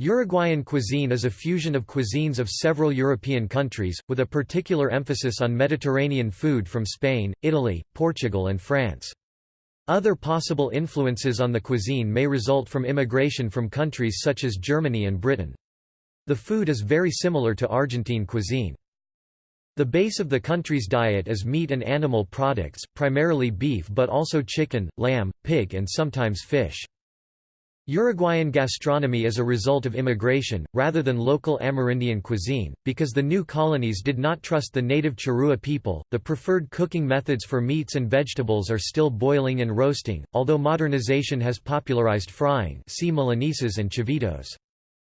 Uruguayan cuisine is a fusion of cuisines of several European countries, with a particular emphasis on Mediterranean food from Spain, Italy, Portugal and France. Other possible influences on the cuisine may result from immigration from countries such as Germany and Britain. The food is very similar to Argentine cuisine. The base of the country's diet is meat and animal products, primarily beef but also chicken, lamb, pig and sometimes fish. Uruguayan gastronomy is a result of immigration, rather than local Amerindian cuisine, because the new colonies did not trust the native Charrúa people. The preferred cooking methods for meats and vegetables are still boiling and roasting, although modernization has popularized frying see Milanesas and chivitos.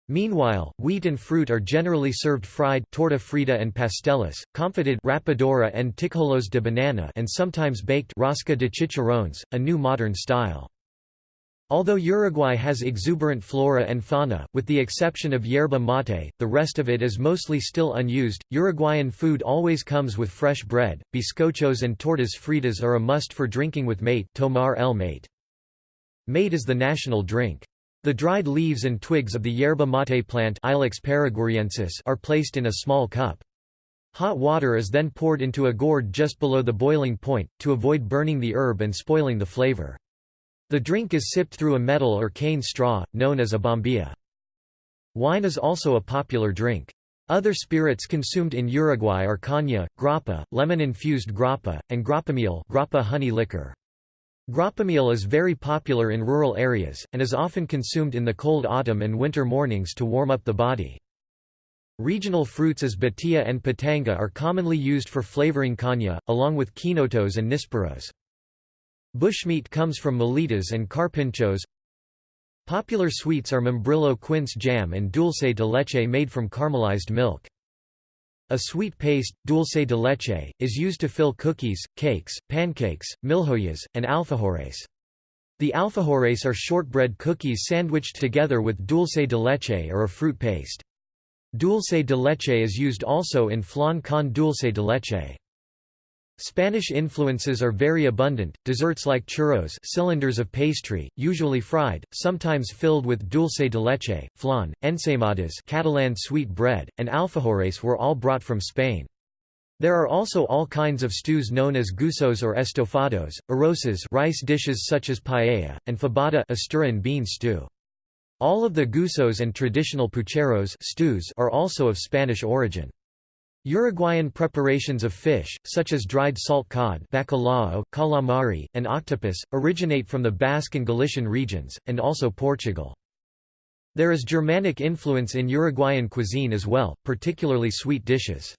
Meanwhile, wheat and fruit are generally served fried torta frita and pastelas, confited rapadura and tijolos de banana and sometimes baked rosca de chicharrones, a new modern style. Although Uruguay has exuberant flora and fauna, with the exception of yerba mate, the rest of it is mostly still unused. Uruguayan food always comes with fresh bread. Bizcochos and tortas fritas are a must for drinking with mate, tomar el mate. Mate is the national drink. The dried leaves and twigs of the yerba mate plant Ilex are placed in a small cup. Hot water is then poured into a gourd just below the boiling point, to avoid burning the herb and spoiling the flavor. The drink is sipped through a metal or cane straw, known as a bombilla. Wine is also a popular drink. Other spirits consumed in Uruguay are caña, grappa, lemon-infused grappa, and grappamiel grappa honey liquor. Grappamiel is very popular in rural areas, and is often consumed in the cold autumn and winter mornings to warm up the body. Regional fruits as batilla and pitanga are commonly used for flavoring caña, along with quinotos and nísperos. Bushmeat comes from molitas and carpinchos. Popular sweets are membrillo quince jam and dulce de leche made from caramelized milk. A sweet paste, dulce de leche, is used to fill cookies, cakes, pancakes, milhoyas, and alfajores. The alfajores are shortbread cookies sandwiched together with dulce de leche or a fruit paste. Dulce de leche is used also in flan con dulce de leche. Spanish influences are very abundant, desserts like churros cylinders of pastry, usually fried, sometimes filled with dulce de leche, flan, ensaimadas Catalan sweet bread, and alfajores were all brought from Spain. There are also all kinds of stews known as guisos or estofados, arrozes rice dishes such as paella, and fabada Asturian bean stew. All of the guisos and traditional pucheros stews are also of Spanish origin. Uruguayan preparations of fish, such as dried salt cod bacalao, calamari, and octopus, originate from the Basque and Galician regions, and also Portugal. There is Germanic influence in Uruguayan cuisine as well, particularly sweet dishes.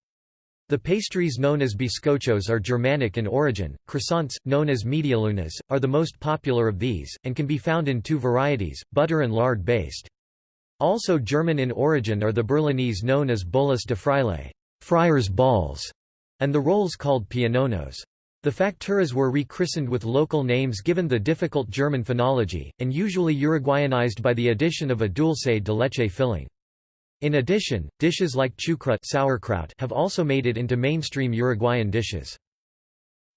The pastries known as bizcochos are Germanic in origin. Croissants, known as medialunas, are the most popular of these, and can be found in two varieties, butter and lard based. Also German in origin are the Berlinese known as bolas de fraile friars' balls, and the rolls called pianonos. The facturas were rechristened with local names given the difficult German phonology, and usually Uruguayanized by the addition of a dulce de leche filling. In addition, dishes like chucrut sauerkraut have also made it into mainstream Uruguayan dishes.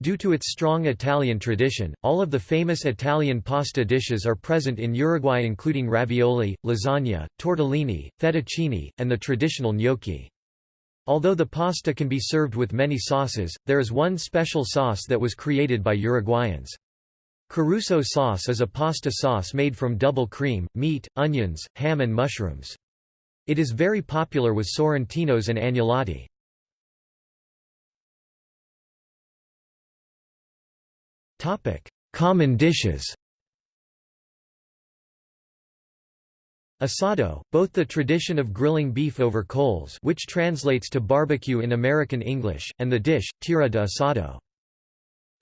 Due to its strong Italian tradition, all of the famous Italian pasta dishes are present in Uruguay including ravioli, lasagna, tortellini, fettuccine, and the traditional gnocchi. Although the pasta can be served with many sauces, there is one special sauce that was created by Uruguayans. Caruso sauce is a pasta sauce made from double cream, meat, onions, ham and mushrooms. It is very popular with sorrentinos and agnolotti. Common dishes Asado, both the tradition of grilling beef over coals which translates to barbecue in American English, and the dish, tira de asado.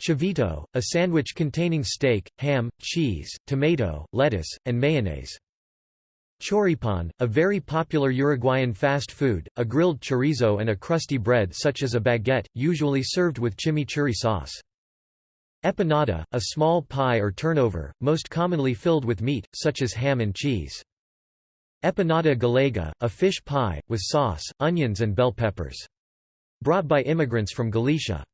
Chivito, a sandwich containing steak, ham, cheese, tomato, lettuce, and mayonnaise. Choripan, a very popular Uruguayan fast food, a grilled chorizo and a crusty bread such as a baguette, usually served with chimichurri sauce. Empanada, a small pie or turnover, most commonly filled with meat, such as ham and cheese. Empanada gallega, a fish pie, with sauce, onions and bell peppers. Brought by immigrants from Galicia.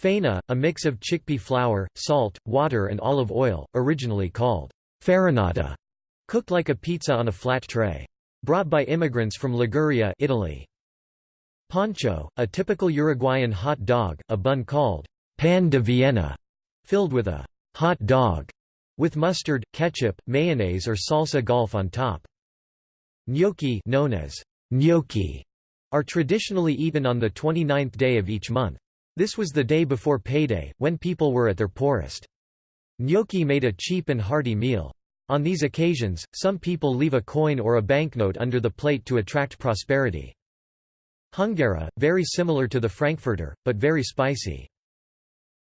Faina, a mix of chickpea flour, salt, water and olive oil, originally called farinata, Cooked like a pizza on a flat tray. Brought by immigrants from Liguria Italy. Pancho, a typical Uruguayan hot dog, a bun called pan de Vienna, filled with a hot dog, with mustard, ketchup, mayonnaise or salsa golf on top. Gnocchi known as gnocchi are traditionally eaten on the 29th day of each month. This was the day before payday, when people were at their poorest. Gnocchi made a cheap and hearty meal. On these occasions, some people leave a coin or a banknote under the plate to attract prosperity. Hungara, very similar to the Frankfurter, but very spicy.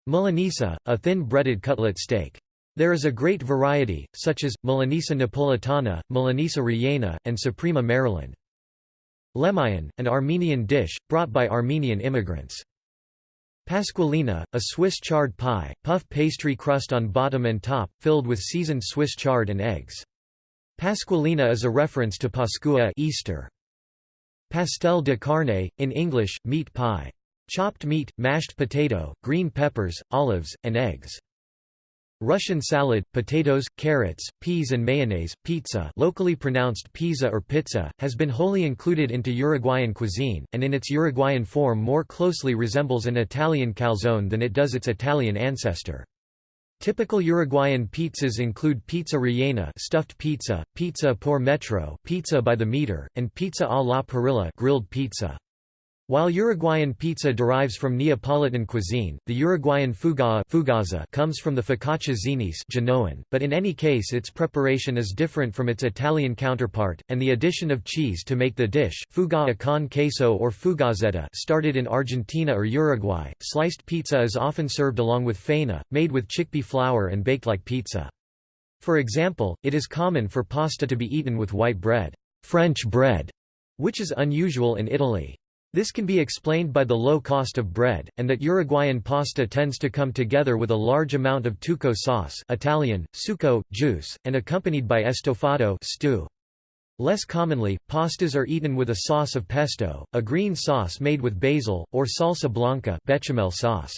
Milanesa, a thin breaded cutlet steak. There is a great variety, such as, Milanesa napolitana, Milanesa rellena, and Suprema Maryland. Lehmeyun, an Armenian dish, brought by Armenian immigrants. Pasqualina, a Swiss chard pie, puff pastry crust on bottom and top, filled with seasoned Swiss chard and eggs. Pasqualina is a reference to Pascua Easter. Pastel de carne, in English, meat pie. Chopped meat, mashed potato, green peppers, olives, and eggs. Russian salad, potatoes, carrots, peas and mayonnaise, pizza locally pronounced pizza or pizza, has been wholly included into Uruguayan cuisine, and in its Uruguayan form more closely resembles an Italian calzone than it does its Italian ancestor. Typical Uruguayan pizzas include pizza rellena stuffed pizza, pizza por metro pizza by the meter, and pizza a la parrilla grilled pizza. While Uruguayan pizza derives from Neapolitan cuisine, the Uruguayan fuga fugaza comes from the focaccia Zinese Genoan, but in any case its preparation is different from its Italian counterpart, and the addition of cheese to make the dish fuga con queso or fugazetta started in Argentina or Uruguay. Sliced pizza is often served along with faina, made with chickpea flour and baked like pizza. For example, it is common for pasta to be eaten with white bread, French bread, which is unusual in Italy. This can be explained by the low cost of bread, and that Uruguayan pasta tends to come together with a large amount of tuco sauce Italian, succo, juice, and accompanied by estofado stew. Less commonly, pastas are eaten with a sauce of pesto, a green sauce made with basil, or salsa blanca bechamel sauce.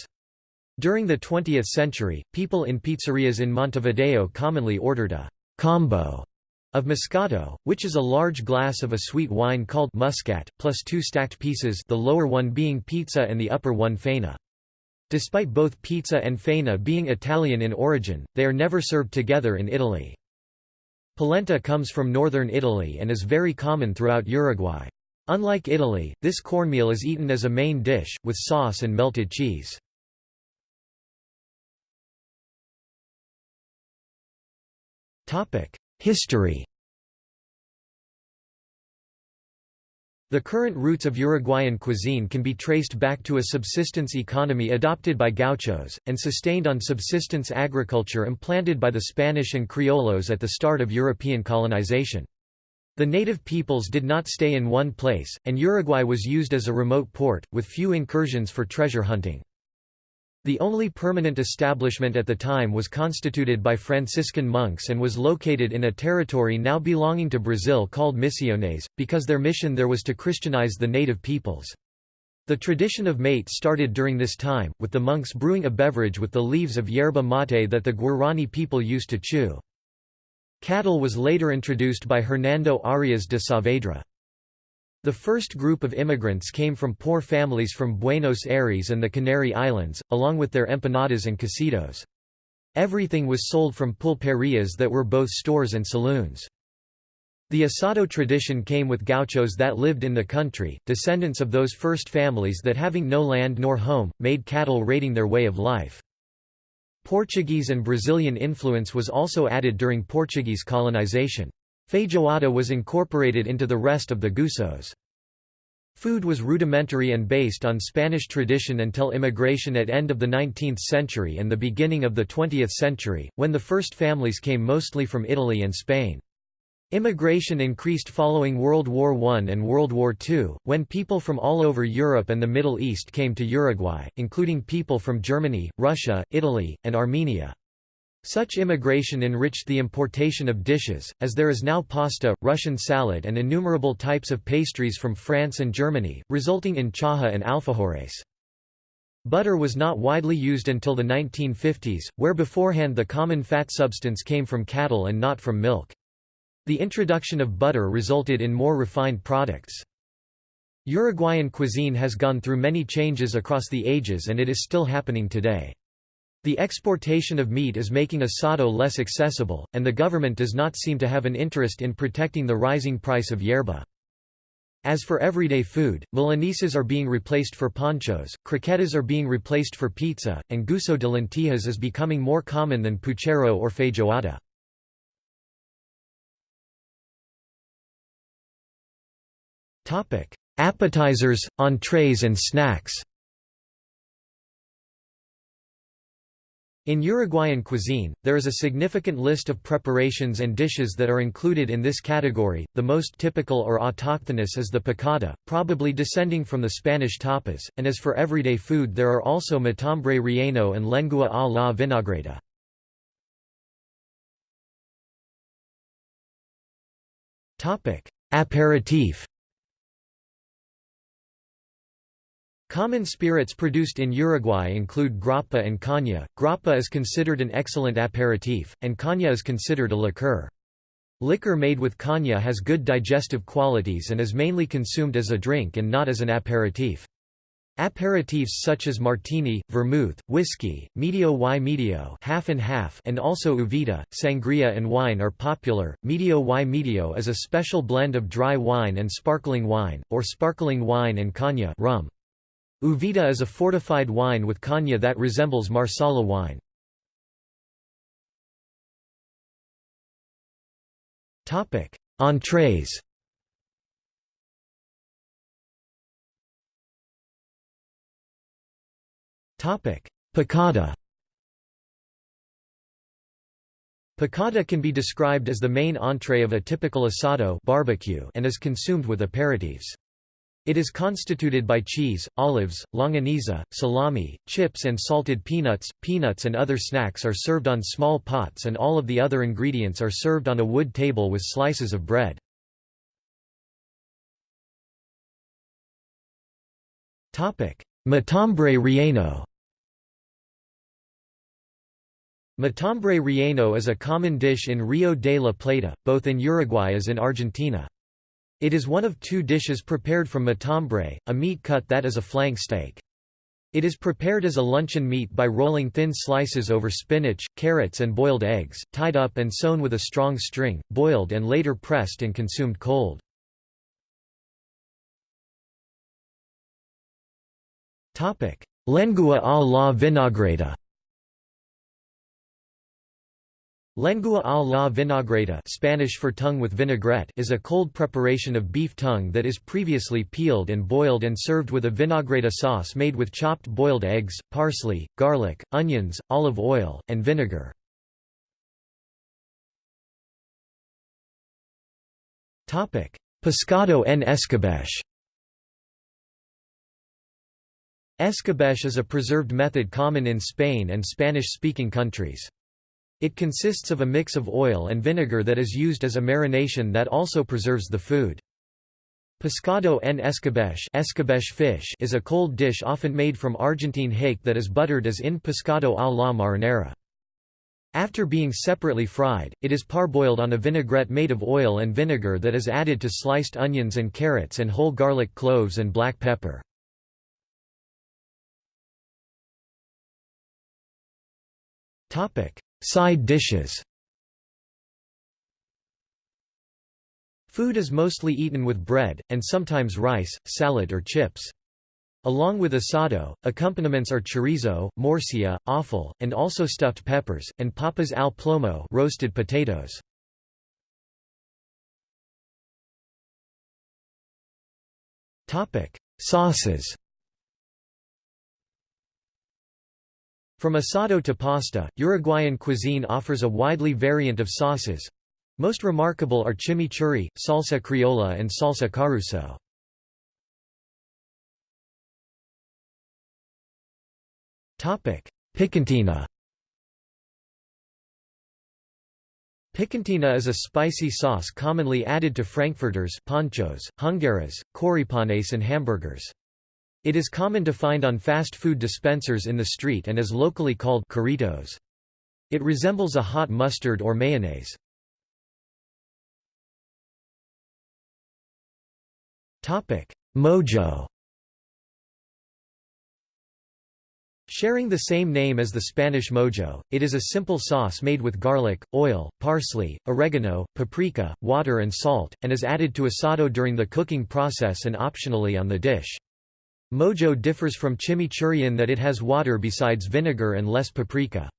During the 20th century, people in pizzerias in Montevideo commonly ordered a combo of Moscato, which is a large glass of a sweet wine called Muscat, plus two stacked pieces the lower one being pizza and the upper one faina. Despite both pizza and faina being Italian in origin, they are never served together in Italy. Polenta comes from northern Italy and is very common throughout Uruguay. Unlike Italy, this cornmeal is eaten as a main dish, with sauce and melted cheese. History The current roots of Uruguayan cuisine can be traced back to a subsistence economy adopted by gauchos, and sustained on subsistence agriculture implanted by the Spanish and Criollos at the start of European colonization. The native peoples did not stay in one place, and Uruguay was used as a remote port, with few incursions for treasure hunting. The only permanent establishment at the time was constituted by Franciscan monks and was located in a territory now belonging to Brazil called Misiones, because their mission there was to Christianize the native peoples. The tradition of mate started during this time, with the monks brewing a beverage with the leaves of yerba mate that the Guarani people used to chew. Cattle was later introduced by Hernando Arias de Saavedra. The first group of immigrants came from poor families from Buenos Aires and the Canary Islands, along with their empanadas and cocidos. Everything was sold from pulperias that were both stores and saloons. The asado tradition came with gauchos that lived in the country, descendants of those first families that having no land nor home, made cattle raiding their way of life. Portuguese and Brazilian influence was also added during Portuguese colonization. Feijoada was incorporated into the rest of the Guisos. Food was rudimentary and based on Spanish tradition until immigration at end of the 19th century and the beginning of the 20th century, when the first families came mostly from Italy and Spain. Immigration increased following World War I and World War II, when people from all over Europe and the Middle East came to Uruguay, including people from Germany, Russia, Italy, and Armenia. Such immigration enriched the importation of dishes, as there is now pasta, Russian salad and innumerable types of pastries from France and Germany, resulting in chaja and alfajores. Butter was not widely used until the 1950s, where beforehand the common fat substance came from cattle and not from milk. The introduction of butter resulted in more refined products. Uruguayan cuisine has gone through many changes across the ages and it is still happening today. The exportation of meat is making asado less accessible, and the government does not seem to have an interest in protecting the rising price of yerba. As for everyday food, milanesas are being replaced for panchos, croquetas are being replaced for pizza, and guiso de lentillas is becoming more common than puchero or feijoada. Appetizers, entrees and snacks In Uruguayan cuisine, there is a significant list of preparations and dishes that are included in this category. The most typical or autochthonous is the picada, probably descending from the Spanish tapas, and as for everyday food there are also matambre relleno and lengua a la vinagreta. Aperitif Common spirits produced in Uruguay include grappa and caña. Grappa is considered an excellent aperitif, and caña is considered a liqueur. Liquor made with caña has good digestive qualities and is mainly consumed as a drink and not as an aperitif. Aperitifs such as martini, vermouth, whiskey, medio y medio, half and half, and also uvita, sangria and wine are popular. Medio y medio is a special blend of dry wine and sparkling wine, or sparkling wine and caña rum. Uvita is a fortified wine with caña that resembles Marsala wine. Topic: Entrees Topic: Picada Picada can be described as the main entree of a typical asado barbecue and is consumed with aperitifs. It is constituted by cheese, olives, longaniza, salami, chips and salted peanuts. Peanuts and other snacks are served on small pots and all of the other ingredients are served on a wood table with slices of bread. Topic: Matambre relleno Matambre relleno is a common dish in Rio de la Plata, both in Uruguay as in Argentina. It is one of two dishes prepared from matambre, a meat cut that is a flank steak. It is prepared as a luncheon meat by rolling thin slices over spinach, carrots and boiled eggs, tied up and sewn with a strong string, boiled and later pressed and consumed cold. Lengua a la vinagreta Lengua a la vinagreta Spanish for tongue with vinaigrette is a cold preparation of beef tongue that is previously peeled and boiled and served with a vinagreta sauce made with chopped boiled eggs, parsley, garlic, onions, olive oil, and vinegar. Pescado en escabeche Escabeche is a preserved method common in Spain and Spanish-speaking countries. It consists of a mix of oil and vinegar that is used as a marination that also preserves the food. Pescado en escabeche, escabeche fish is a cold dish often made from Argentine hake that is buttered as in pescado a la marinera. After being separately fried, it is parboiled on a vinaigrette made of oil and vinegar that is added to sliced onions and carrots and whole garlic cloves and black pepper. Side dishes Food is mostly eaten with bread, and sometimes rice, salad or chips. Along with asado, accompaniments are chorizo, morcilla, offal, and also stuffed peppers, and papas al plomo roasted potatoes. Sauces From asado to pasta, Uruguayan cuisine offers a widely variant of sauces. Most remarkable are chimichurri, salsa criolla and salsa caruso. Picantina Picantina is a spicy sauce commonly added to frankfurters panchos, hungaras, choripanes and hamburgers. It is common to find on fast food dispensers in the street and is locally called Corritos. It resembles a hot mustard or mayonnaise. Mojo Sharing the same name as the Spanish mojo, it is a simple sauce made with garlic, oil, parsley, oregano, paprika, water and salt, and is added to asado during the cooking process and optionally on the dish. Mojo differs from chimichurri in that it has water besides vinegar and less paprika.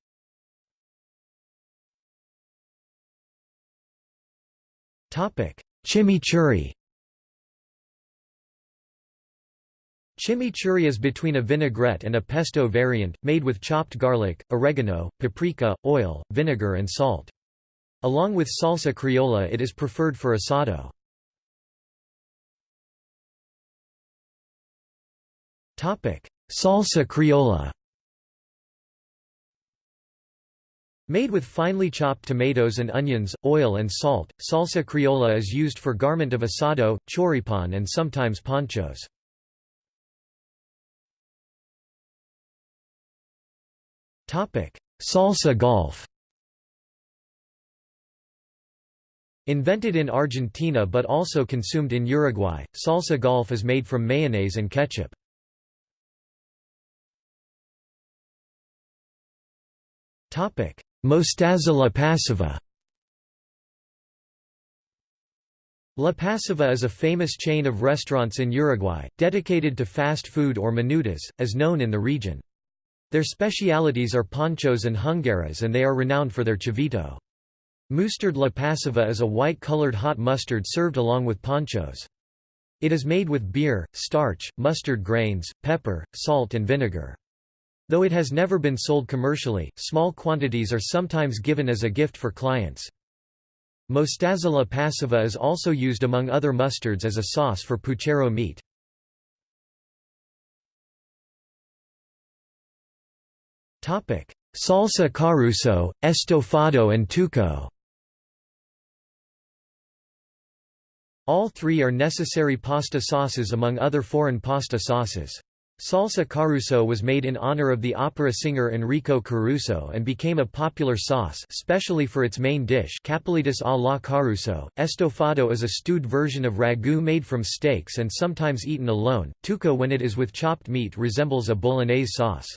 Chimichurri Chimichurri is between a vinaigrette and a pesto variant, made with chopped garlic, oregano, paprika, oil, vinegar and salt. Along with salsa criolla it is preferred for asado. Salsa criolla Made with finely chopped tomatoes and onions, oil and salt, salsa criolla is used for garment of asado, choripan and sometimes panchos. Salsa golf Invented in Argentina but also consumed in Uruguay, salsa golf is made from mayonnaise and ketchup. Mostaza La Pasiva La Pasiva is a famous chain of restaurants in Uruguay, dedicated to fast food or menudas, as known in the region. Their specialities are panchos and hungaras and they are renowned for their chivito. Mustard la pasiva is a white-colored hot mustard served along with panchos. It is made with beer, starch, mustard grains, pepper, salt and vinegar. Though it has never been sold commercially, small quantities are sometimes given as a gift for clients. Mostaza pasiva is also used among other mustards as a sauce for puchero meat. Salsa caruso, estofado and tuco All three are necessary pasta sauces among other foreign pasta sauces. Salsa caruso was made in honor of the opera singer Enrico Caruso and became a popular sauce especially for its main dish capelletus a la caruso. Estofado is a stewed version of ragu made from steaks and sometimes eaten alone. Tuco when it is with chopped meat resembles a bolognese sauce.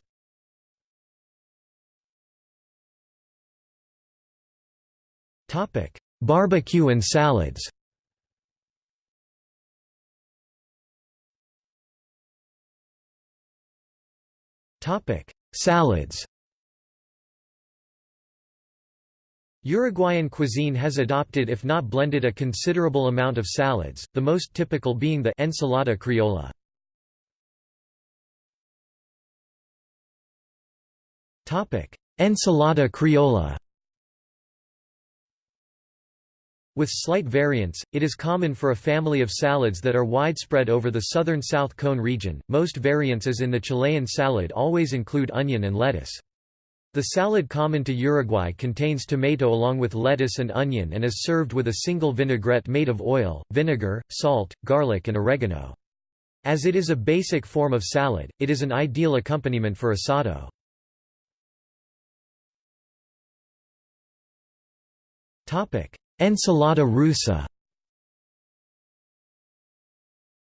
Barbecue and salads Salads. Uruguayan cuisine has adopted if not blended a considerable amount of salads, the most typical being the ensalada criolla. Ensalada criolla With slight variants, it is common for a family of salads that are widespread over the southern South Cone region. Most variants as in the Chilean salad always include onion and lettuce. The salad common to Uruguay contains tomato along with lettuce and onion and is served with a single vinaigrette made of oil, vinegar, salt, garlic and oregano. As it is a basic form of salad, it is an ideal accompaniment for asado. Ensalada russa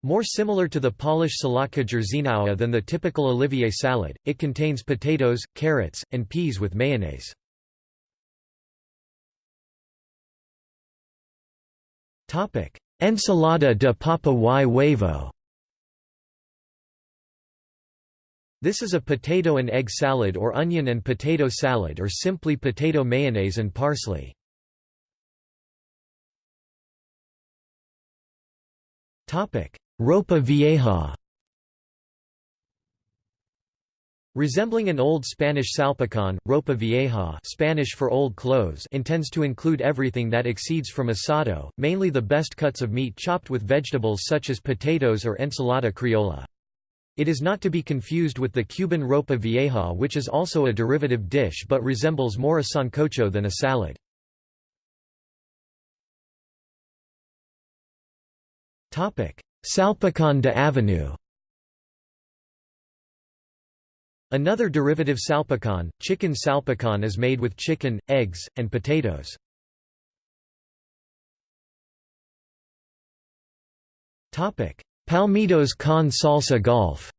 More similar to the Polish salatka jerzinowa than the typical Olivier salad, it contains potatoes, carrots, and peas with mayonnaise. Ensalada de papa y huevo This is a potato and egg salad or onion and potato salad or simply potato mayonnaise and parsley. Ropa vieja Resembling an old Spanish salpicon, ropa vieja Spanish for old clothes intends to include everything that exceeds from asado, mainly the best cuts of meat chopped with vegetables such as potatoes or ensalada criolla. It is not to be confused with the Cuban ropa vieja which is also a derivative dish but resembles more a sancocho than a salad. Salpicon de Avenue Another derivative salpicon, chicken salpicon is made with chicken, eggs, and potatoes. Palmitos con salsa golf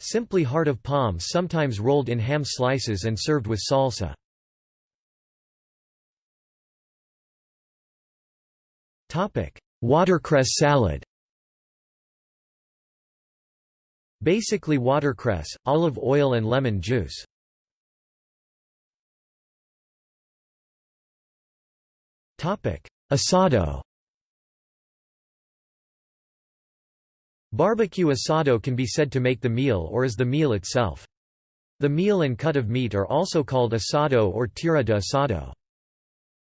Simply heart of palm sometimes rolled in ham slices and served with salsa. Watercress salad Basically watercress, olive oil and lemon juice. Asado Barbecue asado can be said to make the meal or is the meal itself. The meal and cut of meat are also called asado or tira de asado.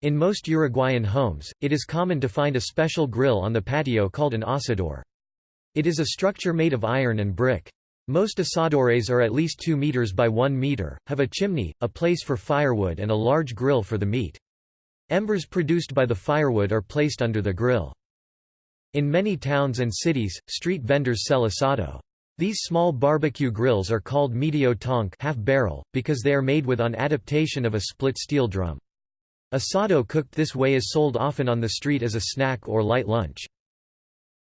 In most Uruguayan homes, it is common to find a special grill on the patio called an asador. It is a structure made of iron and brick. Most asadores are at least 2 meters by 1 meter, have a chimney, a place for firewood and a large grill for the meat. Embers produced by the firewood are placed under the grill. In many towns and cities, street vendors sell asado. These small barbecue grills are called medio tonk half barrel, because they are made with an adaptation of a split steel drum. Asado cooked this way is sold often on the street as a snack or light lunch.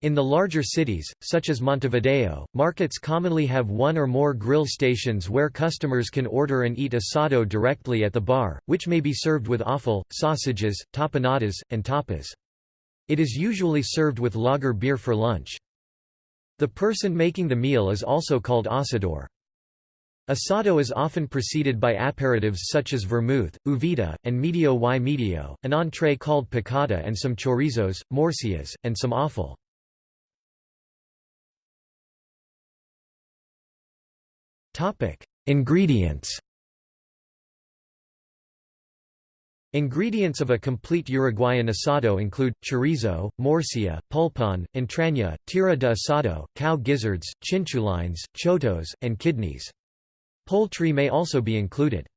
In the larger cities, such as Montevideo, markets commonly have one or more grill stations where customers can order and eat asado directly at the bar, which may be served with offal, sausages, tapanadas, and tapas. It is usually served with lager beer for lunch. The person making the meal is also called asador. Asado is often preceded by aperitifs such as vermouth, uvita, and medio y medio, an entree called picada and some chorizos, morcias, and some offal. Ingredients Ingredients of a complete Uruguayan asado include, chorizo, morcilla, pulpon, entraña, tira de asado, cow gizzards, chinchulines, chotos, and kidneys. Poultry may also be included.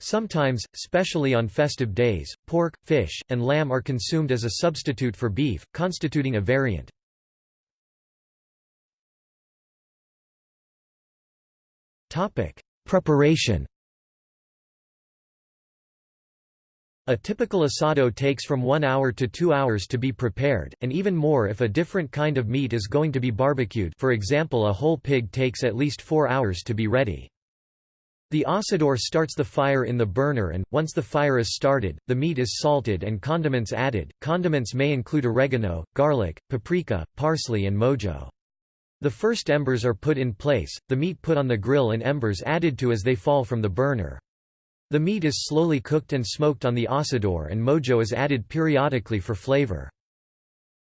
Sometimes, especially on festive days, pork, fish, and lamb are consumed as a substitute for beef, constituting a variant. Preparation A typical asado takes from one hour to two hours to be prepared, and even more if a different kind of meat is going to be barbecued for example a whole pig takes at least four hours to be ready. The asador starts the fire in the burner and, once the fire is started, the meat is salted and condiments added. Condiments may include oregano, garlic, paprika, parsley and mojo. The first embers are put in place, the meat put on the grill and embers added to as they fall from the burner. The meat is slowly cooked and smoked on the asador and mojo is added periodically for flavor.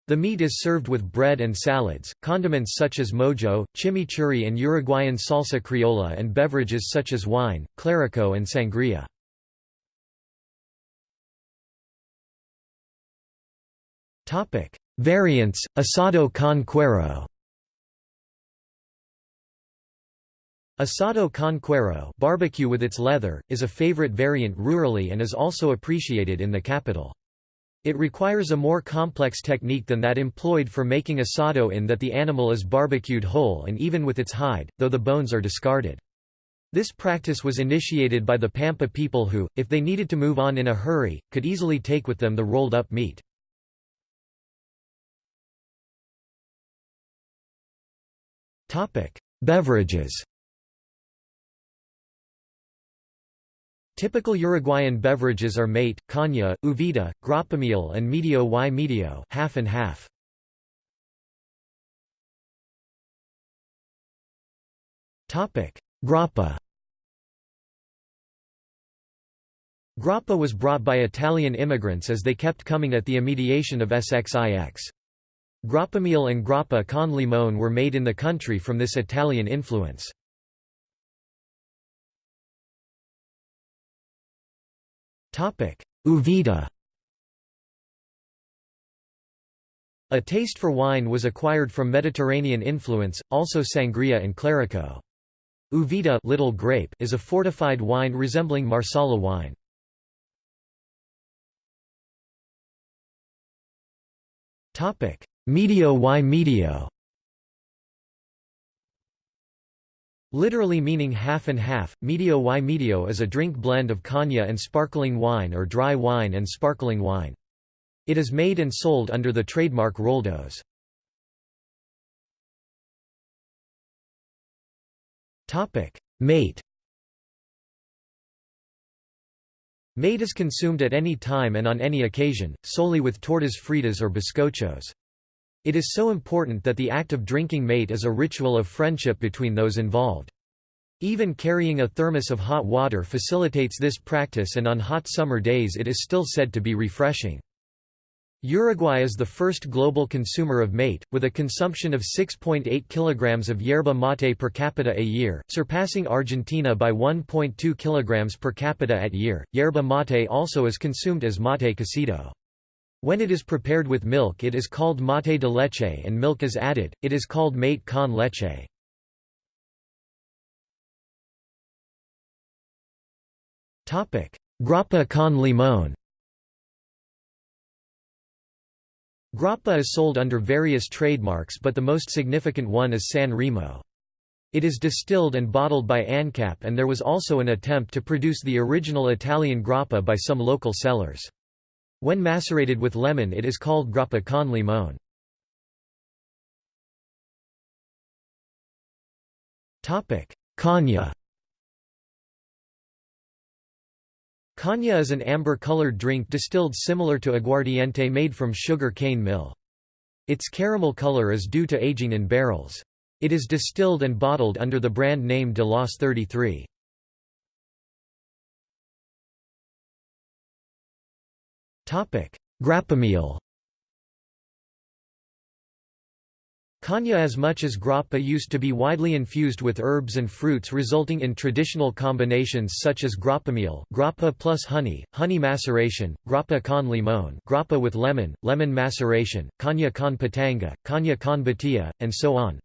The meat is served with bread and salads, condiments such as mojo, chimichurri and Uruguayan salsa criolla and beverages such as wine, clerico and sangria. Variants, asado con cuero Asado con cuero barbecue with its leather, is a favorite variant rurally and is also appreciated in the capital. It requires a more complex technique than that employed for making asado in that the animal is barbecued whole and even with its hide, though the bones are discarded. This practice was initiated by the Pampa people who, if they needed to move on in a hurry, could easily take with them the rolled-up meat. Beverages Typical Uruguayan beverages are mate, caña, uvita, grappamiel and medio y medio half and half. Grappa Grappa was brought by Italian immigrants as they kept coming at the immediation of SXIX. Grappamiel and grappa con limone were made in the country from this Italian influence. Uvita A taste for wine was acquired from Mediterranean influence, also sangria and clerico. Uvita little grape is a fortified wine resembling Marsala wine. Medio y medio Literally meaning half and half, medio y medio is a drink blend of caña and sparkling wine or dry wine and sparkling wine. It is made and sold under the trademark Roldos. Mate Mate is consumed at any time and on any occasion, solely with tortas fritas or bizcochos. It is so important that the act of drinking mate is a ritual of friendship between those involved. Even carrying a thermos of hot water facilitates this practice and on hot summer days it is still said to be refreshing. Uruguay is the first global consumer of mate, with a consumption of 6.8 kg of yerba mate per capita a year, surpassing Argentina by 1.2 kg per capita at year. Yerba mate also is consumed as mate cocido. When it is prepared with milk it is called mate de leche and milk is added, it is called mate con leche. Grappa con limón Grappa is sold under various trademarks but the most significant one is San Remo. It is distilled and bottled by ANCAP and there was also an attempt to produce the original Italian grappa by some local sellers. When macerated with lemon it is called grappa con limone. Caña Caña is an amber-colored drink distilled similar to aguardiente made from sugar cane mill. Its caramel color is due to aging in barrels. It is distilled and bottled under the brand name de Los 33. Grappamiel Caña as much as grappa used to be widely infused with herbs and fruits resulting in traditional combinations such as grappamiel grappa plus honey, honey maceration, grappa con limón grappa with lemon, lemon maceration, caña con pitanga, caña con batia, and so on.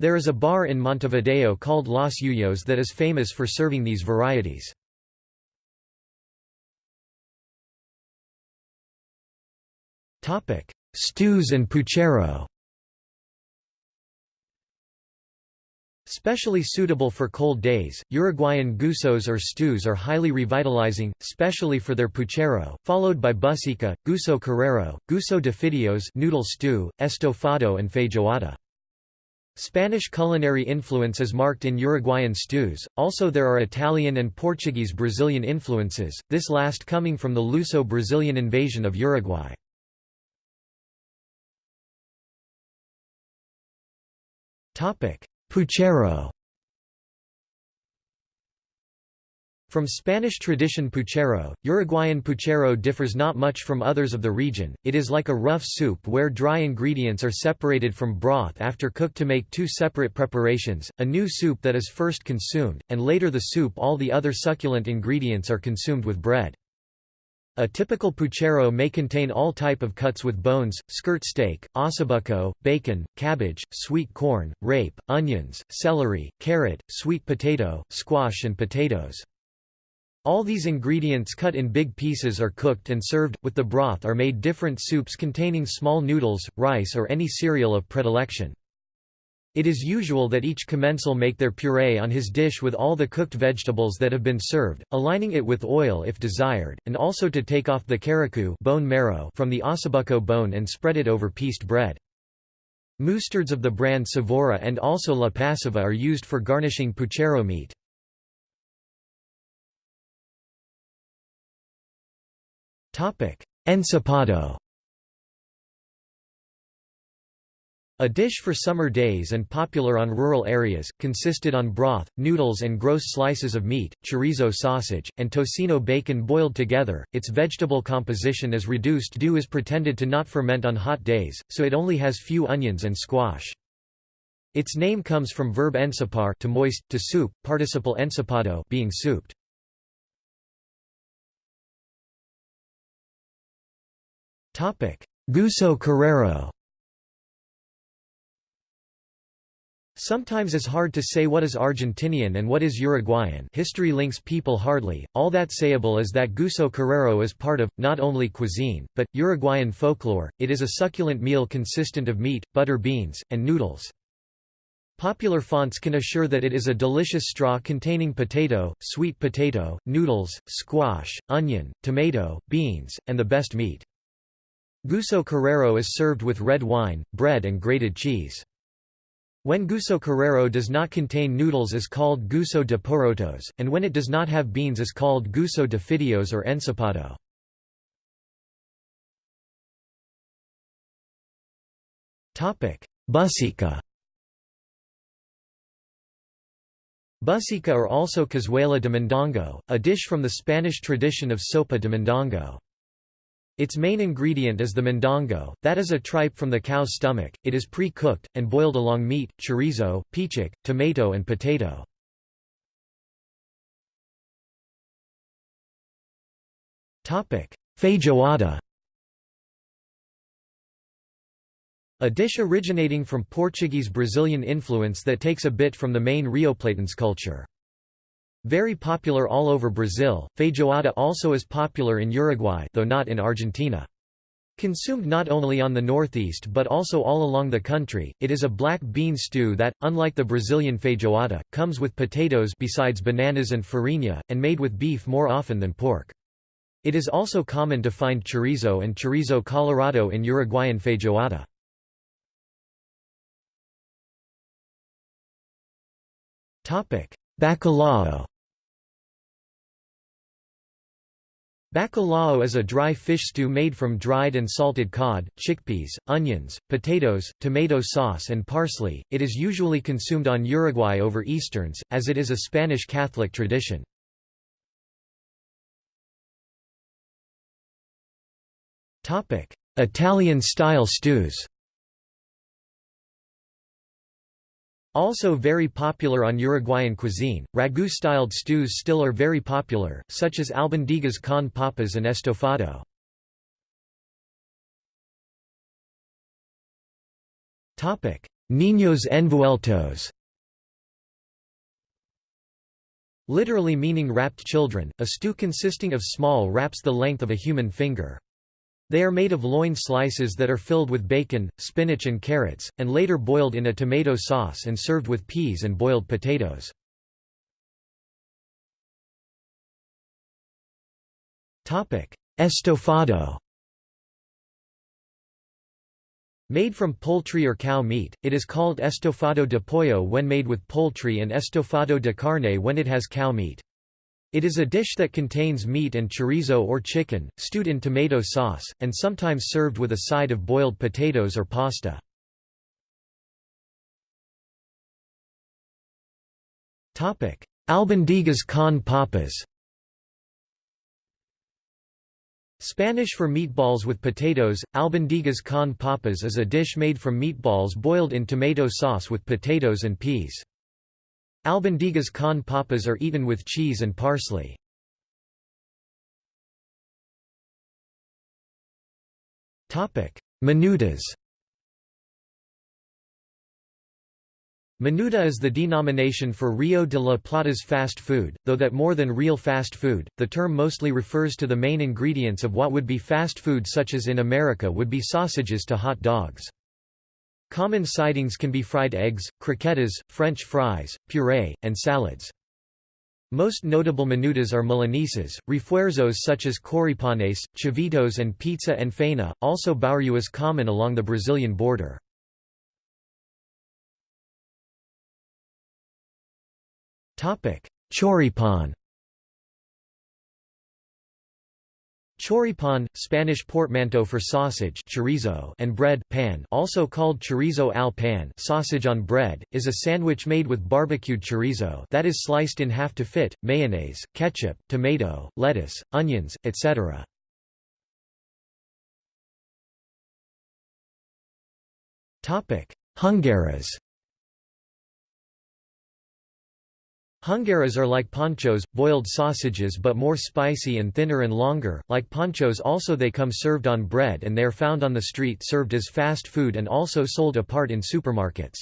There is a bar in Montevideo called Los Yuyos that is famous for serving these varieties. Stews and puchero Specially suitable for cold days, Uruguayan guisos or stews are highly revitalizing, specially for their puchero, followed by buseca, guiso carrero, guiso de fideos noodle stew, estofado and feijoada. Spanish culinary influence is marked in Uruguayan stews, also there are Italian and Portuguese-Brazilian influences, this last coming from the Luso-Brazilian invasion of Uruguay. Puchero. From Spanish tradition puchero, Uruguayan puchero differs not much from others of the region, it is like a rough soup where dry ingredients are separated from broth after cooked to make two separate preparations, a new soup that is first consumed, and later the soup all the other succulent ingredients are consumed with bread. A typical puchero may contain all type of cuts with bones, skirt steak, ossobuco, bacon, cabbage, sweet corn, rape, onions, celery, carrot, sweet potato, squash and potatoes. All these ingredients cut in big pieces are cooked and served, with the broth are made different soups containing small noodles, rice or any cereal of predilection. It is usual that each commensal make their puree on his dish with all the cooked vegetables that have been served, aligning it with oil if desired, and also to take off the caracu bone marrow from the ossobuco bone and spread it over pieced bread. Mustards of the brand Savora and also La Pasiva are used for garnishing puchero meat. Ensopado A dish for summer days and popular on rural areas, consisted on broth, noodles and gross slices of meat, chorizo sausage, and tocino bacon boiled together. Its vegetable composition is reduced due is pretended to not ferment on hot days, so it only has few onions and squash. Its name comes from verb ensopar to moist, to soup, participle ensopado being souped. Guiso Carrero Sometimes it's hard to say what is Argentinian and what is Uruguayan history links people hardly, all that sayable is that guiso carrero is part of, not only cuisine, but, Uruguayan folklore, it is a succulent meal consistent of meat, butter beans, and noodles. Popular fonts can assure that it is a delicious straw containing potato, sweet potato, noodles, squash, onion, tomato, beans, and the best meat. Guiso Carrero is served with red wine, bread and grated cheese. When guiso carrero does not contain noodles is called guiso de porotos, and when it does not have beans is called guiso de fideos or ensopado. Buseca Buseca are also cazuela de mondongo, a dish from the Spanish tradition of sopa de mondongo. Its main ingredient is the mondongo, that is a tripe from the cow's stomach, it is pre-cooked, and boiled along meat, chorizo, pichik, tomato and potato. Feijoada A dish originating from Portuguese-Brazilian influence that takes a bit from the main Rioplatense culture. Very popular all over Brazil, feijoada also is popular in Uruguay though not in Argentina. Consumed not only on the northeast but also all along the country, it is a black bean stew that, unlike the Brazilian feijoada, comes with potatoes besides bananas and farinha, and made with beef more often than pork. It is also common to find chorizo and chorizo colorado in Uruguayan feijoada. Bacalhau Bacalhau is a dry fish stew made from dried and salted cod, chickpeas, onions, potatoes, tomato sauce and parsley. It is usually consumed on Uruguay over Easterns, as it is a Spanish Catholic tradition. Italian-style stews Also very popular on Uruguayan cuisine, ragu-styled stews still are very popular, such as albondigas con papas and estofado. Niños envueltos Literally meaning wrapped children, a stew consisting of small wraps the length of a human finger. They are made of loin slices that are filled with bacon, spinach and carrots, and later boiled in a tomato sauce and served with peas and boiled potatoes. Estofado Made from poultry or cow meat, it is called estofado de pollo when made with poultry and estofado de carne when it has cow meat. It is a dish that contains meat and chorizo or chicken, stewed in tomato sauce, and sometimes served with a side of boiled potatoes or pasta. Albondigas con papas Spanish for meatballs with potatoes, albondigas con papas is a dish made from meatballs boiled in tomato sauce with potatoes and peas. Albondigas con papas are eaten with cheese and parsley. Minutas Minuta is the denomination for Rio de la Plata's fast food, though that more than real fast food, the term mostly refers to the main ingredients of what would be fast food such as in America would be sausages to hot dogs. Common sidings can be fried eggs, croquettes, French fries, puree, and salads. Most notable minutas are milanesas, refuerzos such as choripanes, chivitos and pizza and faina, also bauru is common along the Brazilian border. Choripan Choripan, Spanish portmanteau for sausage chorizo and bread pan also called chorizo al pan sausage on bread, is a sandwich made with barbecued chorizo that is sliced in half to fit, mayonnaise, ketchup, tomato, lettuce, onions, etc. Hungaras Hungaras are like panchos, boiled sausages but more spicy and thinner and longer, like panchos also they come served on bread and they are found on the street served as fast food and also sold apart in supermarkets.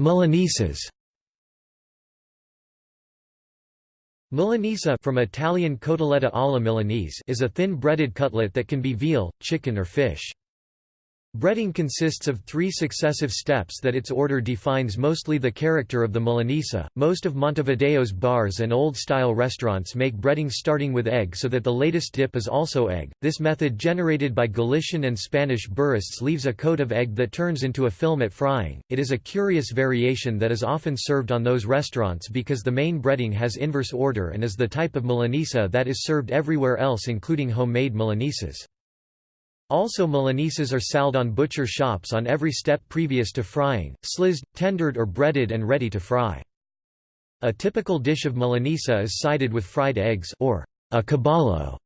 Milanesas Milanesa from Italian cotoletta alla Milanese is a thin breaded cutlet that can be veal, chicken or fish. Breading consists of three successive steps that its order defines mostly the character of the Milanesa. Most of Montevideo's bars and old-style restaurants make breading starting with egg so that the latest dip is also egg. This method generated by Galician and Spanish burists leaves a coat of egg that turns into a film at frying. It is a curious variation that is often served on those restaurants because the main breading has inverse order and is the type of Milanesa that is served everywhere else including homemade Milanesas. Also Milanesas are saled on butcher shops on every step previous to frying, slizzed, tendered or breaded and ready to fry. A typical dish of Milanesa is sided with fried eggs or a caballo,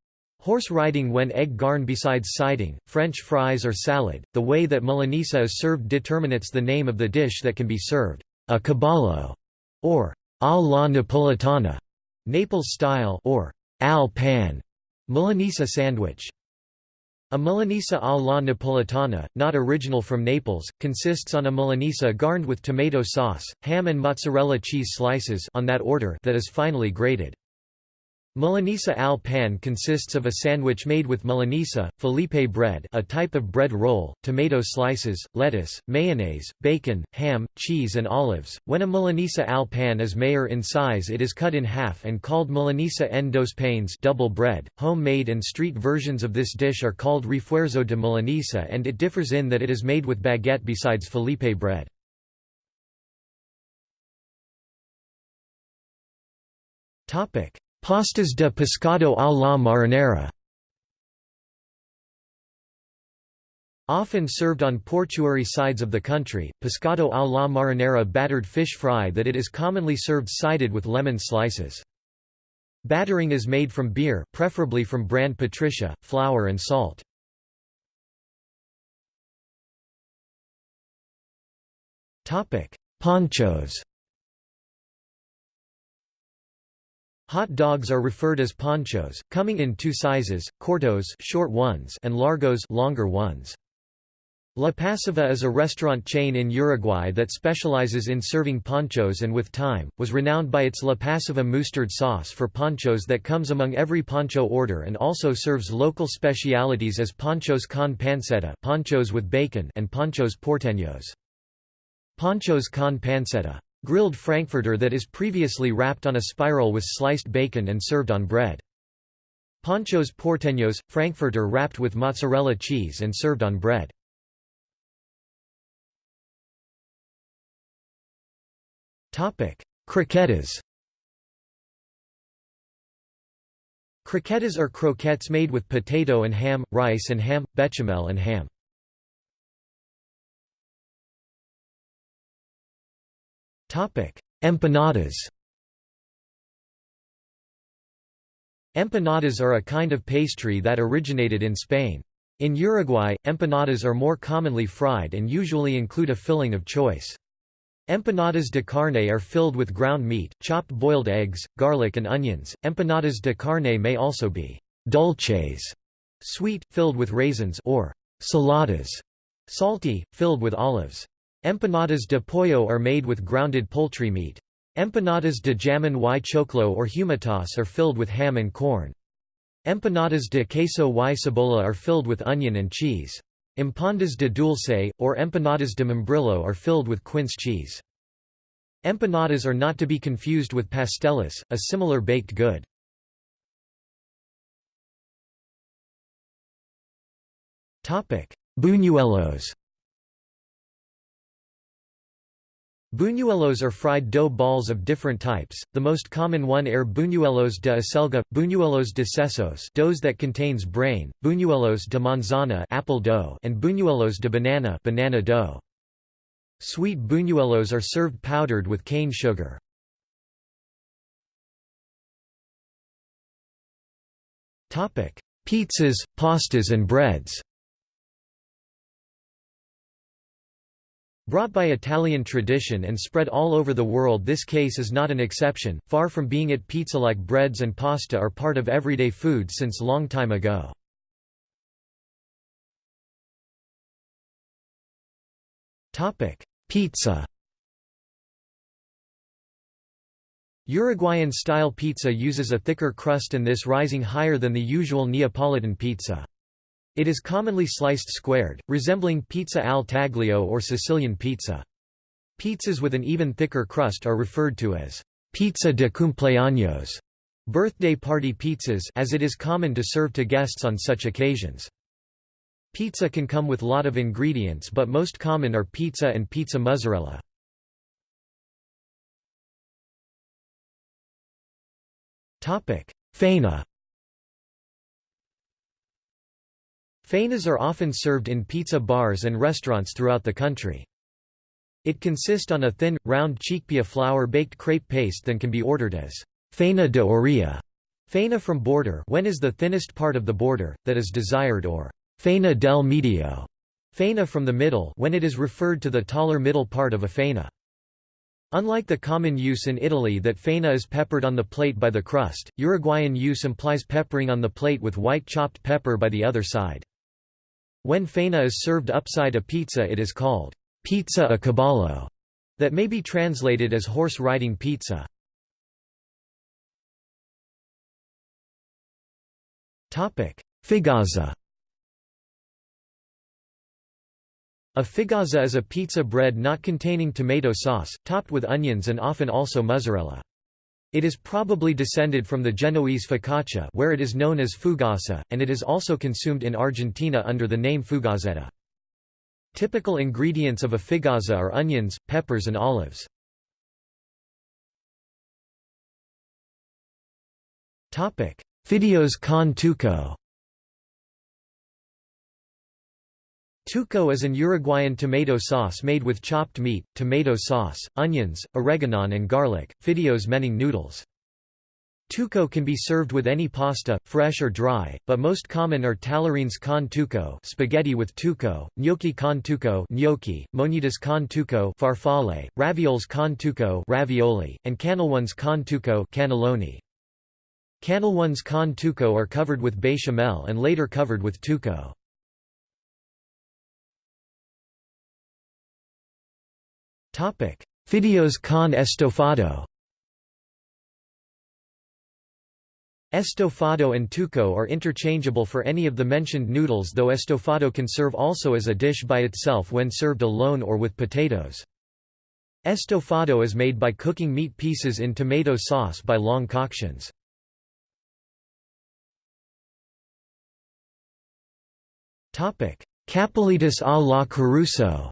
horse riding when egg garn besides siding, French fries or salad. The way that Milanesa is served determinates the name of the dish that can be served, a caballo or al la napolitana, Naples style or al pan, Milanese sandwich. A Milanesa alla la Napolitana, not original from Naples, consists on a Milanesa garned with tomato sauce, ham and mozzarella cheese slices on that order that is finely grated. Milanesa al pan consists of a sandwich made with Milanesa, Felipe bread a type of bread roll, tomato slices, lettuce, mayonnaise, bacon, ham, cheese and olives. When a Milanesa al pan is mayor in size it is cut in half and called Milanesa en dos panes double bread. Homemade and street versions of this dish are called refuerzo de Milanesa and it differs in that it is made with baguette besides Felipe bread. Topic Pastas de pescado a la marinera Often served on portuary sides of the country, pescado a la marinera battered fish fry that it is commonly served sided with lemon slices. Battering is made from beer preferably from brand Patricia, flour and salt. Panchos Hot dogs are referred as panchos, coming in two sizes, cortos short ones and largos longer ones. La Pasiva is a restaurant chain in Uruguay that specializes in serving panchos and with time, was renowned by its La Pasiva mustard sauce for panchos that comes among every pancho order and also serves local specialities as panchos con panceta panchos with bacon and panchos porteños. Panchos con panceta Grilled frankfurter that is previously wrapped on a spiral with sliced bacon and served on bread. Panchos porteños – frankfurter wrapped with mozzarella cheese and served on bread. Croquetas Croquetas are croquettes made with potato and ham, rice and ham, bechamel and ham. Empanadas Empanadas are a kind of pastry that originated in Spain. In Uruguay, empanadas are more commonly fried and usually include a filling of choice. Empanadas de carne are filled with ground meat, chopped boiled eggs, garlic and onions. Empanadas de carne may also be dulces, sweet, filled with raisins or saladas, salty, filled with olives. Empanadas de pollo are made with grounded poultry meat. Empanadas de jamón y choclo or humitas are filled with ham and corn. Empanadas de queso y cebolla are filled with onion and cheese. Empanadas de dulce, or empanadas de membrillo are filled with quince cheese. Empanadas are not to be confused with pasteles, a similar baked good. Buñuelos Buñuelos are fried dough balls of different types, the most common one are buñuelos de acelga, buñuelos de sesos doughs that contains brain, buñuelos de manzana apple dough and buñuelos de banana banana dough. Sweet buñuelos are served powdered with cane sugar. Pizzas, pastas and breads Brought by Italian tradition and spread all over the world this case is not an exception, far from being it pizza-like breads and pasta are part of everyday food since long time ago. Pizza Uruguayan-style pizza uses a thicker crust and this rising higher than the usual Neapolitan pizza. It is commonly sliced squared, resembling pizza al taglio or Sicilian pizza. Pizzas with an even thicker crust are referred to as pizza de cumpleaños, birthday party pizzas as it is common to serve to guests on such occasions. Pizza can come with lot of ingredients but most common are pizza and pizza mozzarella. Topic: Faina Fainas are often served in pizza bars and restaurants throughout the country. It consists on a thin, round chickpea flour-baked crepe paste that can be ordered as faina de orilla, faina from border when is the thinnest part of the border, that is desired or faina del medio, faina from the middle when it is referred to the taller middle part of a faina. Unlike the common use in Italy that faina is peppered on the plate by the crust, Uruguayan use implies peppering on the plate with white chopped pepper by the other side. When faina is served upside a pizza it is called pizza a caballo, that may be translated as horse riding pizza. Figaza A figaza is a pizza bread not containing tomato sauce, topped with onions and often also mozzarella. It is probably descended from the Genoese focaccia where it is known as fugassa, and it is also consumed in Argentina under the name fugazzetta. Typical ingredients of a figazza are onions, peppers and olives. Fideos con tuco Tuco is an Uruguayan tomato sauce made with chopped meat, tomato sauce, onions, oregano and garlic, fideos meaning noodles. Tuco can be served with any pasta, fresh or dry, but most common are tallarines con tuco spaghetti with tuco, gnocchi con tuco gnocchi, monitas con tuco farfalle, ravioles con tuco ravioli, and cannellones con tuco cannelloni. Cannellones con tuco are covered with bechamel and later covered with tuco. Fideos con estofado Estofado and tuco are interchangeable for any of the mentioned noodles though estofado can serve also as a dish by itself when served alone or with potatoes. Estofado is made by cooking meat pieces in tomato sauce by long coctions. Capelletas a la Caruso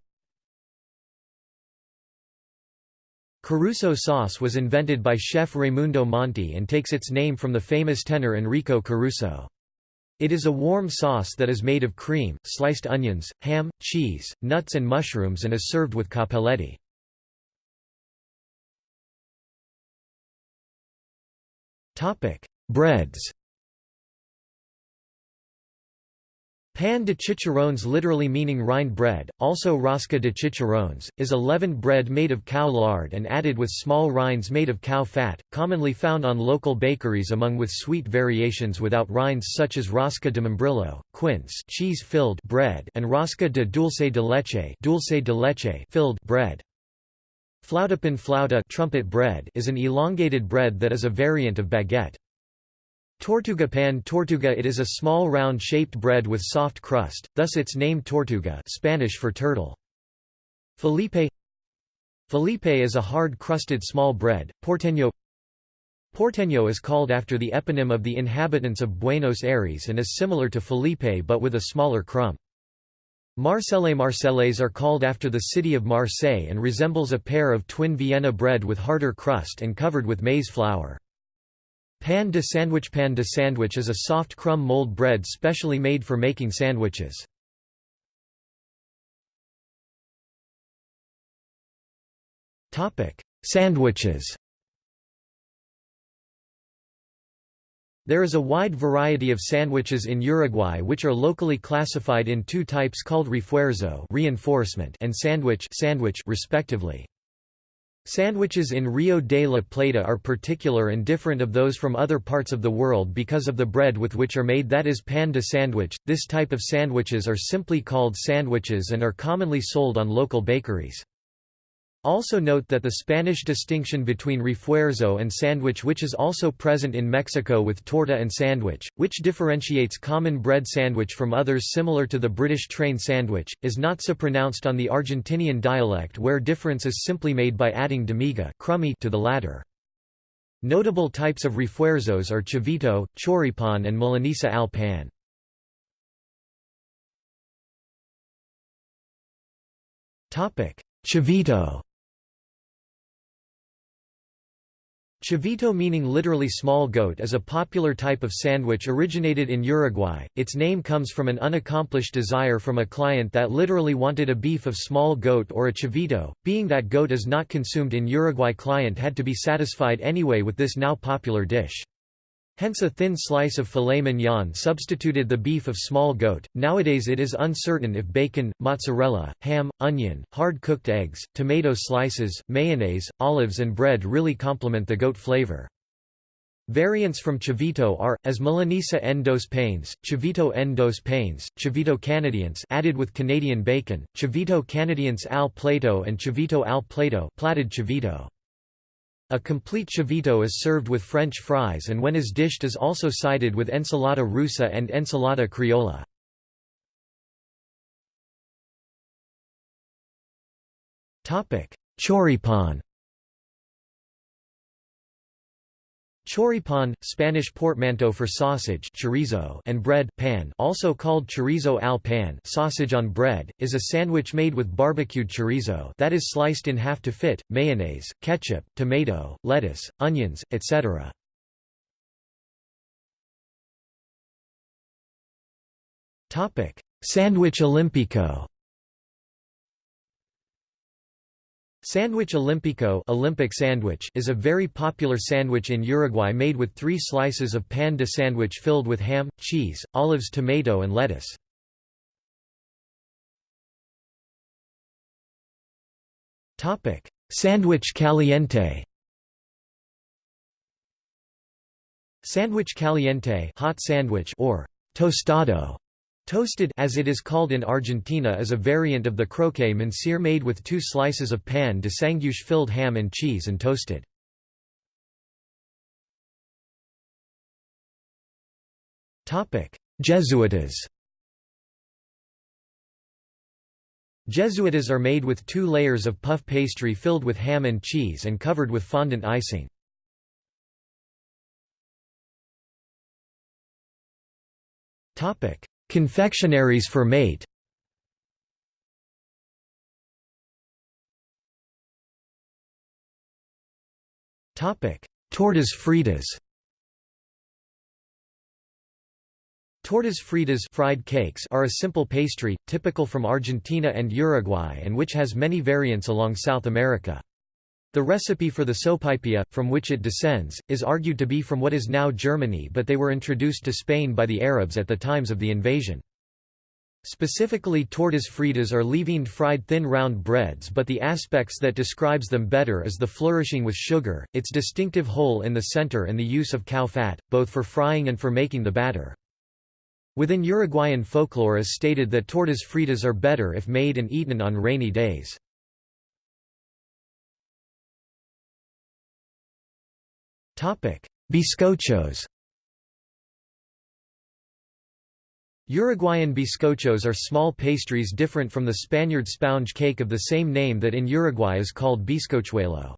Caruso sauce was invented by chef Raimundo Monti and takes its name from the famous tenor Enrico Caruso. It is a warm sauce that is made of cream, sliced onions, ham, cheese, nuts and mushrooms and is served with cappelletti. Breads Pan de chicharrones literally meaning rind bread, also rosca de chicharrones, is a leavened bread made of cow lard and added with small rinds made of cow fat, commonly found on local bakeries among with sweet variations without rinds such as rosca de membrillo, quince cheese-filled bread and rosca de dulce de leche, dulce de leche filled bread. Flautapan flauta trumpet bread is an elongated bread that is a variant of baguette. Tortuga pan tortuga It is a small round-shaped bread with soft crust, thus its name tortuga Spanish for turtle. Felipe Felipe is a hard-crusted small bread, porteño Porteño is called after the eponym of the inhabitants of Buenos Aires and is similar to Felipe but with a smaller crumb. Marcelle Marcellais are called after the city of Marseille and resembles a pair of twin Vienna bread with harder crust and covered with maize flour. Pan de sandwich Pan de sandwich is a soft crumb mold bread specially made for making sandwiches. Sandwiches There is a wide variety of sandwiches in Uruguay which are locally classified in two types called refuerzo reinforcement and sandwich, sandwich respectively. Sandwiches in Rio de la Plata are particular and different of those from other parts of the world because of the bread with which are made that is pan de sandwich. This type of sandwiches are simply called sandwiches and are commonly sold on local bakeries. Also note that the Spanish distinction between refuerzo and sandwich which is also present in Mexico with torta and sandwich, which differentiates common bread sandwich from others similar to the British train sandwich, is not so pronounced on the Argentinian dialect where difference is simply made by adding demiga crummy to the latter. Notable types of refuerzos are chivito, choripan and milanesa al pan. Chivito Chivito meaning literally small goat is a popular type of sandwich originated in Uruguay. Its name comes from an unaccomplished desire from a client that literally wanted a beef of small goat or a chivito, being that goat is not consumed in Uruguay client had to be satisfied anyway with this now popular dish. Hence a thin slice of filet mignon substituted the beef of small goat. Nowadays it is uncertain if bacon, mozzarella, ham, onion, hard-cooked eggs, tomato slices, mayonnaise, olives and bread really complement the goat flavor. Variants from chivito are, as Milanesa en dos panes, chivito en dos panes, added with Canadian bacon, chivito canadiense al plato and chivito al plato platted chivito. A complete chivito is served with French fries and when is dished is also sided with ensalada rusa and ensalada criolla. Choripan Choripan, Spanish portmanteau for sausage chorizo and bread pan also called chorizo al pan sausage on bread, is a sandwich made with barbecued chorizo that is sliced in half to fit, mayonnaise, ketchup, tomato, lettuce, onions, etc. Sandwich Olímpico Sandwich Olímpico Olympic sandwich is a very popular sandwich in Uruguay made with three slices of pan de sandwich filled with ham, cheese, olives tomato and lettuce. Sandwich caliente Sandwich caliente hot sandwich or tostado Toasted as it is called in Argentina is a variant of the croque monsieur made with two slices of pan de sanguche filled ham and cheese and toasted. Jesuitas Jesuitas are made with two layers of puff pastry filled with ham and cheese and covered with fondant icing. Confectionaries for mate Tortas fritas Tortas fritas fried cakes are a simple pastry, typical from Argentina and Uruguay and which has many variants along South America. The recipe for the sopaipilla, from which it descends, is argued to be from what is now Germany but they were introduced to Spain by the Arabs at the times of the invasion. Specifically tortas fritas are leavened fried thin round breads but the aspects that describes them better is the flourishing with sugar, its distinctive hole in the center and the use of cow fat, both for frying and for making the batter. Within Uruguayan folklore is stated that tortas fritas are better if made and eaten on rainy days. Bizcochos Uruguayan bizcochos are small pastries different from the Spaniard sponge cake of the same name that in Uruguay is called bizcochuelo.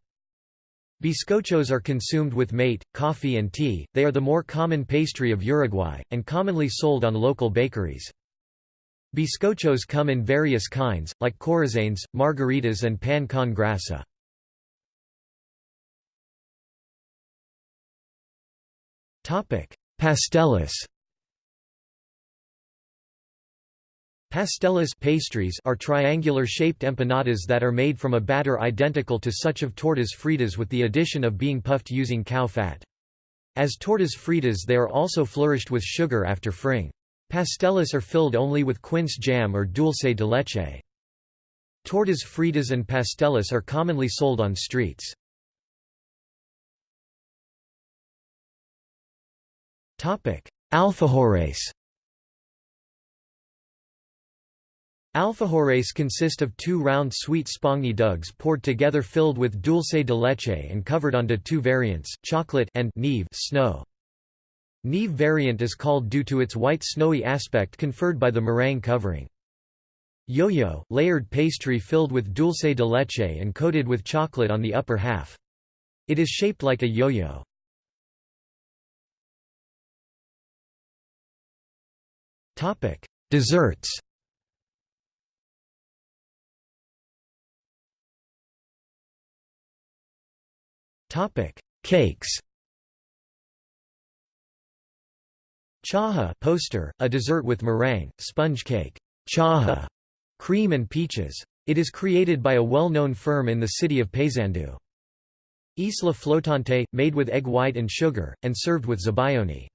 Bizcochos are consumed with mate, coffee and tea, they are the more common pastry of Uruguay, and commonly sold on local bakeries. Bizcochos come in various kinds, like corazones, margaritas and pan con grasa. Pasteles Pasteles pastries are triangular-shaped empanadas that are made from a batter identical to such of tortas fritas with the addition of being puffed using cow fat. As tortas fritas they are also flourished with sugar after frying. Pasteles are filled only with quince jam or dulce de leche. Tortas fritas and pasteles are commonly sold on streets. Alfajores Alfajores consist of two round sweet spongy dugs poured together filled with dulce de leche and covered onto two variants, chocolate and neve snow. Neve variant is called due to its white snowy aspect conferred by the meringue covering. Yo-yo, layered pastry filled with dulce de leche and coated with chocolate on the upper half. It is shaped like a yo-yo. Desserts Topic: Cakes. Chajá poster, a dessert with meringue, sponge cake, chajá, cream and peaches. It is created by a well-known firm in the city of Paysandú. Isla Flotante, made with egg white and sugar, and served with zabaione.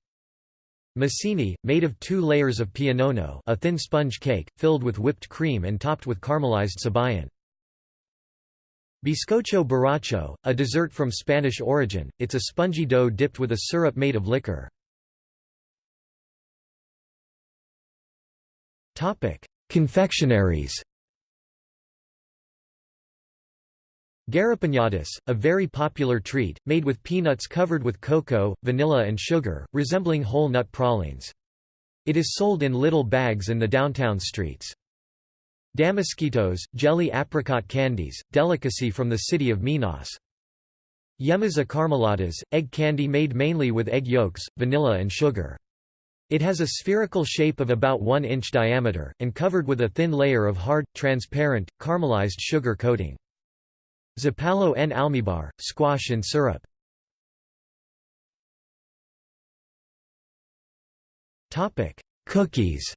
Massini, made of two layers of pionono a thin sponge cake, filled with whipped cream and topped with caramelized sabayon. Bizcocho borracho, a dessert from Spanish origin, it's a spongy dough dipped with a syrup made of liquor. Confectionaries Garrapiñadas, a very popular treat, made with peanuts covered with cocoa, vanilla and sugar, resembling whole nut pralines. It is sold in little bags in the downtown streets. Damasquitos, jelly apricot candies, delicacy from the city of Minas. Yemaza egg candy made mainly with egg yolks, vanilla and sugar. It has a spherical shape of about 1 inch diameter, and covered with a thin layer of hard, transparent, caramelized sugar coating. Zapallo en almíbar, squash in syrup. Topic: Cookies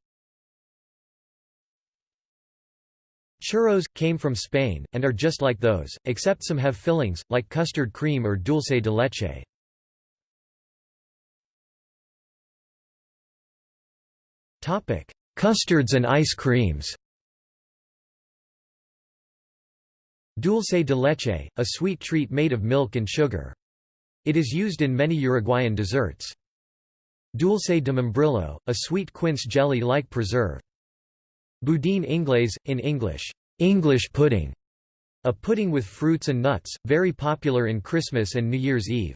Churros, came from Spain, and are just like those, except some have fillings, like custard cream or dulce de leche. Topic: Custards and ice creams Dulce de leche, a sweet treat made of milk and sugar. It is used in many Uruguayan desserts. Dulce de membrillo, a sweet quince jelly-like preserve. Boudin inglés, in English, English pudding, a pudding with fruits and nuts, very popular in Christmas and New Year's Eve.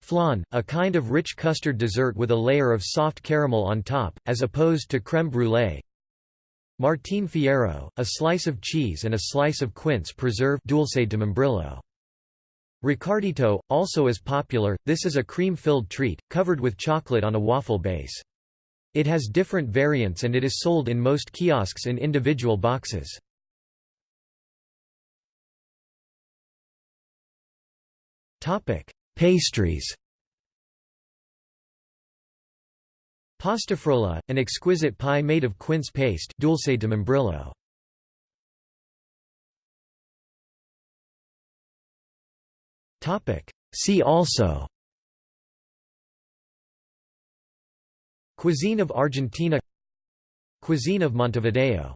Flan, a kind of rich custard dessert with a layer of soft caramel on top, as opposed to crème brûlée. Martín Fierro, a slice of cheese and a slice of quince preserve dulce de membrillo. Ricardito, also is popular, this is a cream-filled treat, covered with chocolate on a waffle base. It has different variants and it is sold in most kiosks in individual boxes. Pastries Pastafrolla, an exquisite pie made of quince paste dulce de membrillo. See also. Cuisine of Argentina. Cuisine of Montevideo